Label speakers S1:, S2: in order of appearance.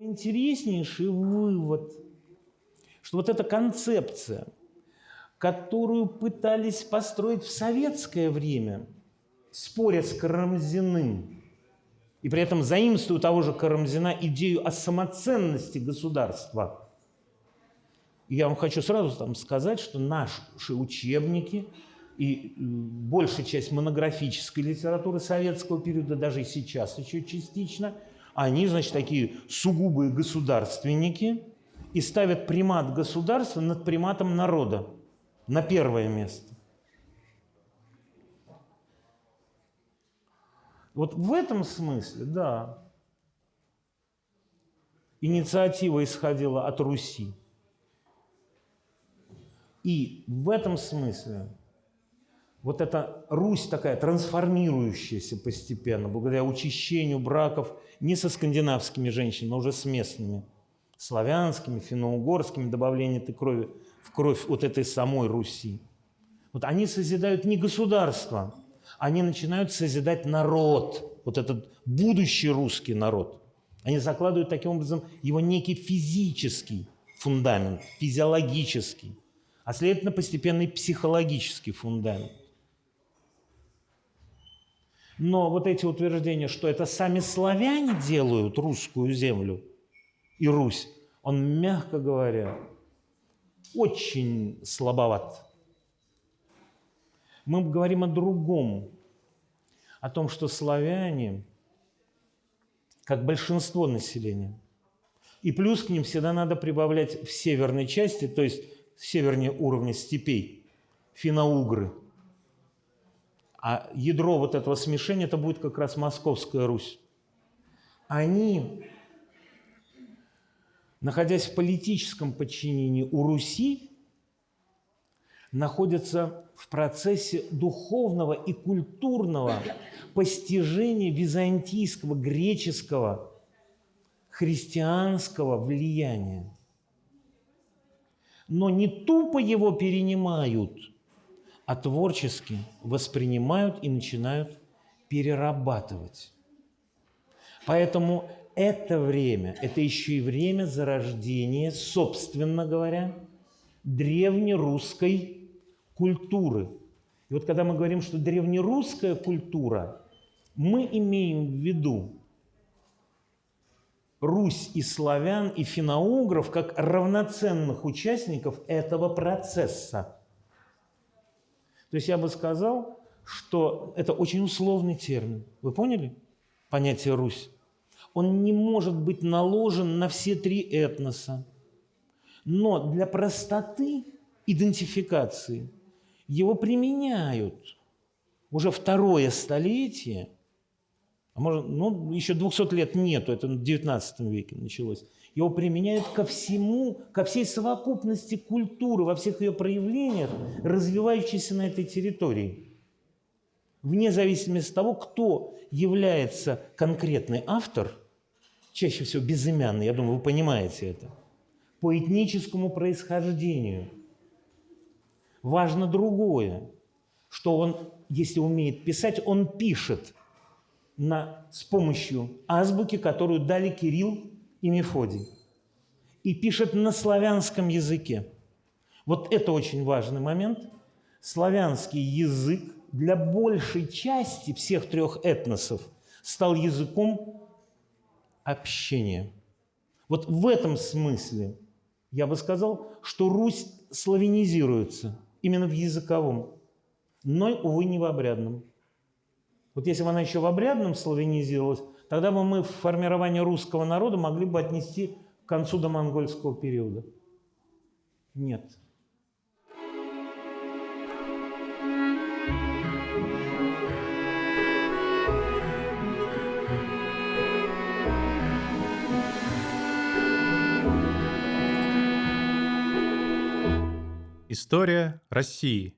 S1: Интереснейший вывод, что вот эта концепция, которую пытались построить в советское время, споря с Карамзиным, и при этом заимствуя того же Карамзина идею о самоценности государства. Я вам хочу сразу там сказать, что наши учебники и э, большая часть монографической литературы советского периода, даже сейчас еще частично – они, значит, такие сугубые государственники и ставят примат государства над приматом народа на первое место. Вот в этом смысле, да, инициатива исходила от Руси. И в этом смысле вот эта Русь такая трансформирующаяся постепенно, благодаря учащению браков не со скандинавскими женщинами, а уже с местными, славянскими, финно-угорскими, добавление этой крови в кровь вот этой самой Руси. Вот они созидают не государство, они начинают созидать народ, вот этот будущий русский народ. Они закладывают таким образом его некий физический фундамент, физиологический, а следовательно постепенный психологический фундамент. Но вот эти утверждения, что это сами славяне делают русскую землю и Русь, он, мягко говоря, очень слабоват. Мы говорим о другом, о том, что славяне, как большинство населения, и плюс к ним всегда надо прибавлять в северной части, то есть севернее уровня степей, финоугры – а ядро вот этого смешения – это будет как раз Московская Русь. Они, находясь в политическом подчинении у Руси, находятся в процессе духовного и культурного постижения византийского, греческого, христианского влияния. Но не тупо его перенимают – а творчески воспринимают и начинают перерабатывать. Поэтому это время, это еще и время зарождения, собственно говоря, древнерусской культуры. И вот когда мы говорим, что древнерусская культура, мы имеем в виду Русь и славян, и финоугров как равноценных участников этого процесса – то есть я бы сказал, что это очень условный термин. Вы поняли понятие «Русь»? Он не может быть наложен на все три этноса. Но для простоты идентификации его применяют уже второе столетие, а может, ну, еще 200 лет нету, это в 19 веке началось, его применяют ко всему, ко всей совокупности культуры, во всех ее проявлениях, развивающейся на этой территории. Вне зависимости от того, кто является конкретный автор, чаще всего безымянный, я думаю, вы понимаете это, по этническому происхождению. Важно другое, что он, если умеет писать, он пишет на, с помощью азбуки, которую дали Кирилл и Мефодий. И пишет на славянском языке. Вот это очень важный момент. Славянский язык для большей части всех трех этносов стал языком общения. Вот в этом смысле я бы сказал, что Русь славянизируется именно в языковом, но, увы, не в обрядном. Вот если бы она еще в обрядном славянизировалась, тогда бы мы формирование русского народа могли бы отнести к концу домонгольского периода. Нет.
S2: История России.